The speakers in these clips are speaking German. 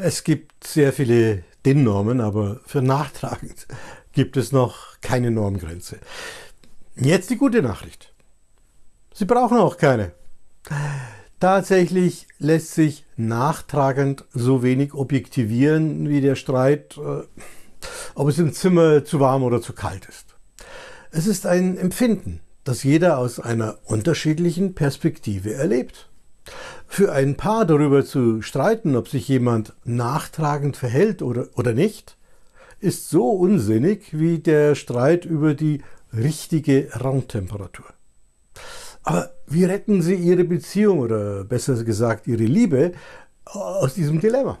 Es gibt sehr viele DIN-Normen, aber für nachtragend gibt es noch keine Normgrenze. Jetzt die gute Nachricht. Sie brauchen auch keine. Tatsächlich lässt sich nachtragend so wenig objektivieren wie der Streit, äh, ob es im Zimmer zu warm oder zu kalt ist. Es ist ein Empfinden, das jeder aus einer unterschiedlichen Perspektive erlebt. Für ein Paar darüber zu streiten, ob sich jemand nachtragend verhält oder, oder nicht, ist so unsinnig wie der Streit über die richtige Raumtemperatur. Aber wie retten Sie Ihre Beziehung oder besser gesagt Ihre Liebe aus diesem Dilemma?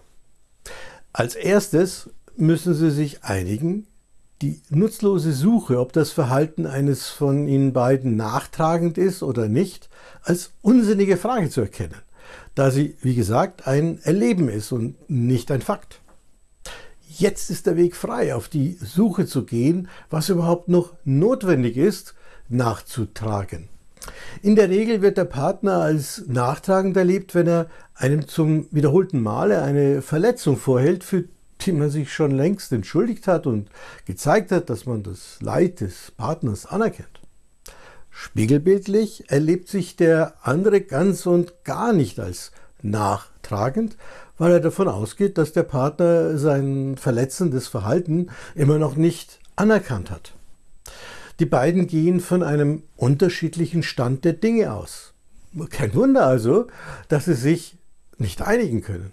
Als erstes müssen Sie sich einigen, die nutzlose Suche, ob das Verhalten eines von Ihnen beiden nachtragend ist oder nicht, als unsinnige Frage zu erkennen da sie, wie gesagt, ein Erleben ist und nicht ein Fakt. Jetzt ist der Weg frei, auf die Suche zu gehen, was überhaupt noch notwendig ist, nachzutragen. In der Regel wird der Partner als nachtragend erlebt, wenn er einem zum wiederholten Male eine Verletzung vorhält, für die man sich schon längst entschuldigt hat und gezeigt hat, dass man das Leid des Partners anerkennt. Spiegelbildlich erlebt sich der andere ganz und gar nicht als nachtragend, weil er davon ausgeht, dass der Partner sein verletzendes Verhalten immer noch nicht anerkannt hat. Die beiden gehen von einem unterschiedlichen Stand der Dinge aus. Kein Wunder also, dass sie sich nicht einigen können.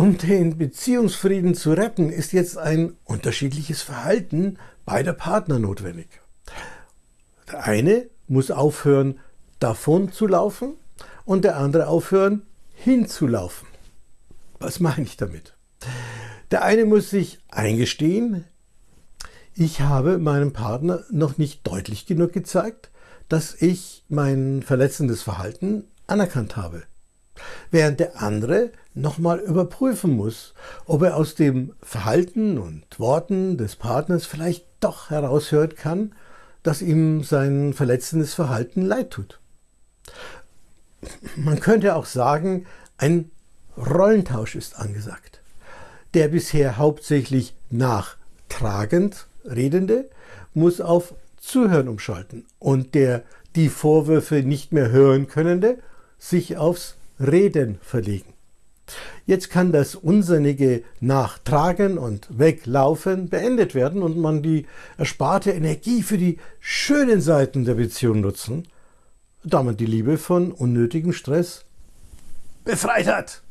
Um den Beziehungsfrieden zu retten, ist jetzt ein unterschiedliches Verhalten beider Partner notwendig. Der eine muss aufhören, davon zu laufen und der andere aufhören, hinzulaufen. Was meine ich damit? Der eine muss sich eingestehen, ich habe meinem Partner noch nicht deutlich genug gezeigt, dass ich mein verletzendes Verhalten anerkannt habe. Während der andere nochmal überprüfen muss, ob er aus dem Verhalten und Worten des Partners vielleicht doch heraushören kann, dass ihm sein verletzendes Verhalten leid tut. Man könnte auch sagen, ein Rollentausch ist angesagt. Der bisher hauptsächlich nachtragend Redende muss auf Zuhören umschalten und der die Vorwürfe nicht mehr hören Könnende sich aufs Reden verlegen. Jetzt kann das unsinnige Nachtragen und Weglaufen beendet werden und man die ersparte Energie für die schönen Seiten der Beziehung nutzen, da man die Liebe von unnötigem Stress befreit hat.